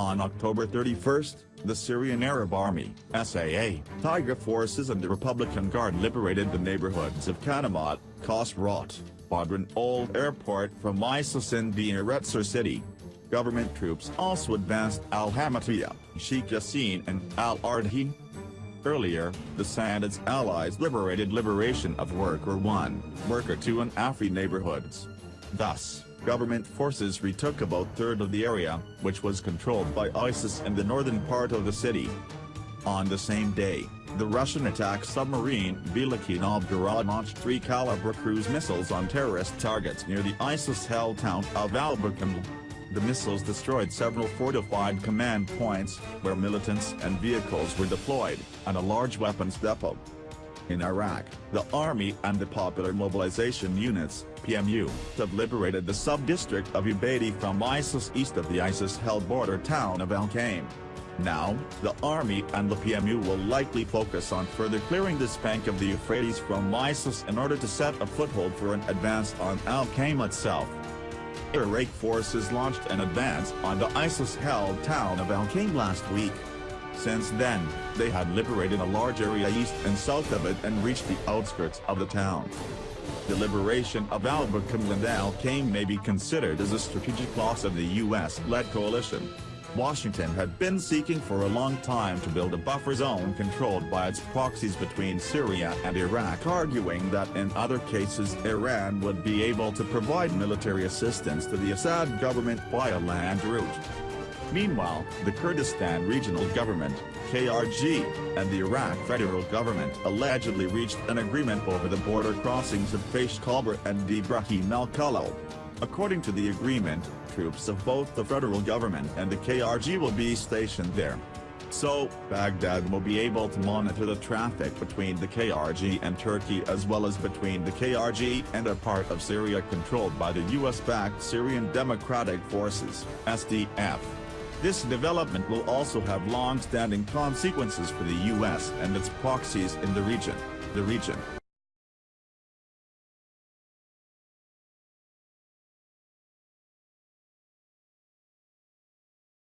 On October 31, the Syrian Arab Army, SAA, Tiger Forces and the Republican Guard liberated the neighborhoods of Kanamat, Khosrawat, Badran Old Airport from ISIS in the Deir ez-Zor city. Government troops also advanced al-Hamatia, Sheikh Yassin and al-Ardhi. Earlier, the Sanad's allies liberated Liberation of Worker 1, Worker 2 and Afri neighborhoods. Thus, government forces retook about third of the area, which was controlled by ISIS in the northern part of the city. On the same day, the Russian attack submarine Veliki Novgorod launched three Kalibr cruise missiles on terrorist targets near the ISIS-held town of Albakan. The missiles destroyed several fortified command points, where militants and vehicles were deployed, and a large weapons depot. In Iraq, the Army and the Popular Mobilization Units, PMU, have liberated the sub-district of Ubaidi from ISIS east of the ISIS-held border town of Al-Qaim. Now, the Army and the PMU will likely focus on further clearing this bank of the Euphrates from ISIS in order to set a foothold for an advance on Al-Qaim itself. Iraq forces launched an advance on the ISIS-held town of Al-Qaim last week. Since then, they had liberated a large area east and south of it and reached the outskirts of the town. The liberation of Al-Bakam and Al-Qaim may be considered as a strategic loss of the U.S.-led coalition. Washington had been seeking for a long time to build a buffer zone controlled by its proxies between Syria and Iraq arguing that in other cases Iran would be able to provide military assistance to the Assad government by a land route. Meanwhile, the Kurdistan Regional Government, KRG, and the Iraq federal government allegedly reached an agreement over the border crossings of Faysh Khabur and Ibrahim al-Khalil. According to the agreement, troops of both the federal government and the KRG will be stationed there. So, Baghdad will be able to monitor the traffic between the KRG and Turkey as well as between the KRG and a part of Syria controlled by the US-backed Syrian Democratic Forces, SDF. This development will also have long-standing consequences for the US and its proxies in the region. The region,